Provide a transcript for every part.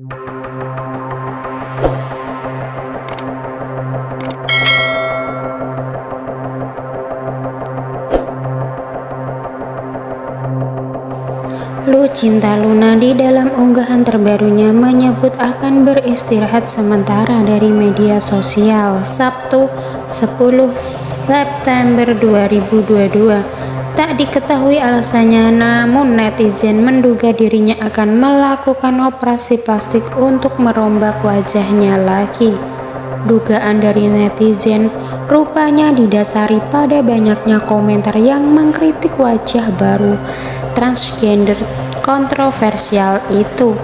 Lucinta Luna di dalam unggahan terbarunya menyebut akan beristirahat sementara dari media sosial Sabtu 10 September 2022 Tak diketahui alasannya, namun netizen menduga dirinya akan melakukan operasi plastik untuk merombak wajahnya lagi. Dugaan dari netizen rupanya didasari pada banyaknya komentar yang mengkritik wajah baru transgender kontroversial itu.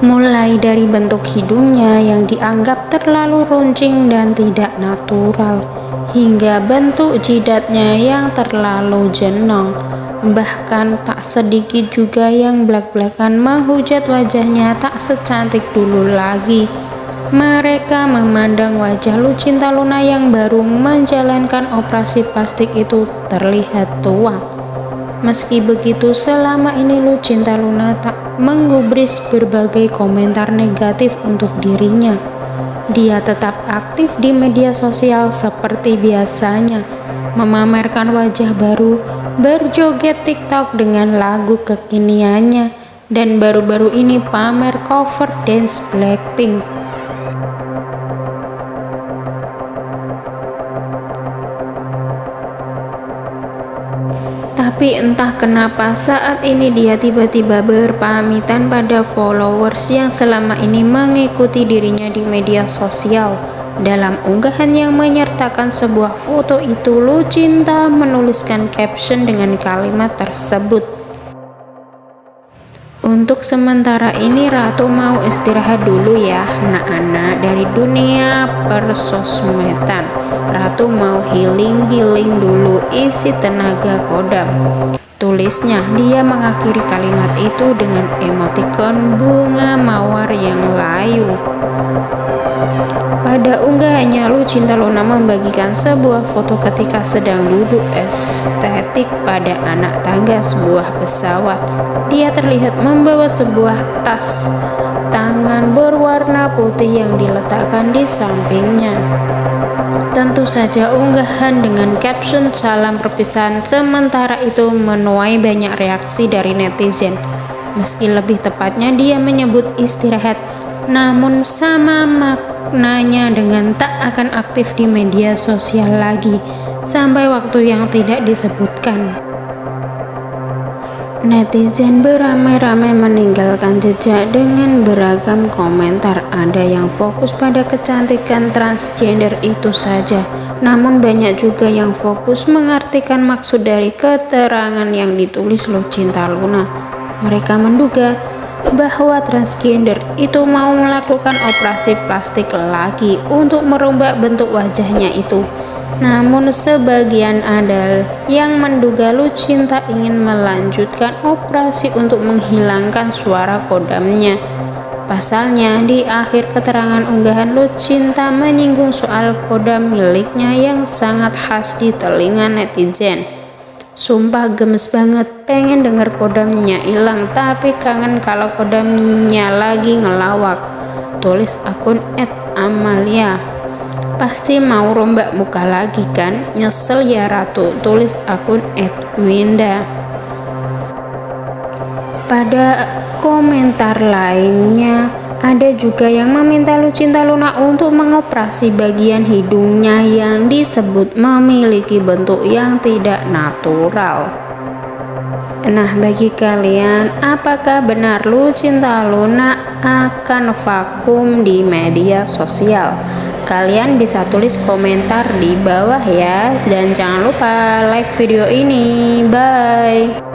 Mulai dari bentuk hidungnya yang dianggap terlalu runcing dan tidak natural, hingga bentuk jidatnya yang terlalu jenong. Bahkan tak sedikit juga yang belak-belakan menghujat wajahnya tak secantik dulu lagi. Mereka memandang wajah Lucinta Luna yang baru menjalankan operasi plastik itu terlihat tua. Meski begitu, selama ini Lucinta Luna tak menggubris berbagai komentar negatif untuk dirinya. Dia tetap aktif di media sosial seperti biasanya, memamerkan wajah baru, berjoget TikTok dengan lagu kekiniannya, dan baru-baru ini pamer cover dance Blackpink. Tapi entah kenapa saat ini dia tiba-tiba berpamitan pada followers yang selama ini mengikuti dirinya di media sosial. Dalam unggahan yang menyertakan sebuah foto itu, Lucinta menuliskan caption dengan kalimat tersebut. Untuk sementara ini Ratu mau istirahat dulu ya, anak-anak dari dunia persosmedan. Ratu mau healing-healing dulu isi tenaga kodam. Tulisnya, dia mengakhiri kalimat itu dengan emoticon bunga mawar yang layu. Pada unggahannya, Lucinta Luna membagikan sebuah foto ketika sedang duduk estetik pada anak tangga sebuah pesawat. Dia terlihat membawa sebuah tas tangan berwarna putih yang diletakkan di sampingnya. Tentu saja unggahan dengan caption salam perpisahan sementara itu menuai banyak reaksi dari netizen. Meski lebih tepatnya dia menyebut istirahat, namun sama maknanya dengan tak akan aktif di media sosial lagi sampai waktu yang tidak disebutkan. Netizen beramai-ramai meninggalkan jejak dengan beragam komentar. Ada yang fokus pada kecantikan transgender itu saja, namun banyak juga yang fokus mengartikan maksud dari keterangan yang ditulis Lucinta Luna. Mereka menduga bahwa transgender itu mau melakukan operasi plastik lagi untuk merombak bentuk wajahnya itu. Namun sebagian ada yang menduga Lucinta ingin melanjutkan operasi untuk menghilangkan suara kodamnya. Pasalnya, di akhir keterangan unggahan Lucinta menyinggung soal kodam miliknya yang sangat khas di telinga netizen. Sumpah gemes banget, pengen denger kodamnya hilang, tapi kangen kalau kodamnya lagi ngelawak. Tulis akun Amalia. Pasti mau rombak muka lagi kan? Nyesel ya ratu. Tulis akun Edwinda pada komentar lainnya ada juga yang meminta Lucinta Luna untuk mengoperasi bagian hidungnya yang disebut memiliki bentuk yang tidak natural. Nah, bagi kalian, apakah benar Lucinta Luna akan vakum di media sosial? Kalian bisa tulis komentar di bawah ya dan jangan lupa like video ini. Bye.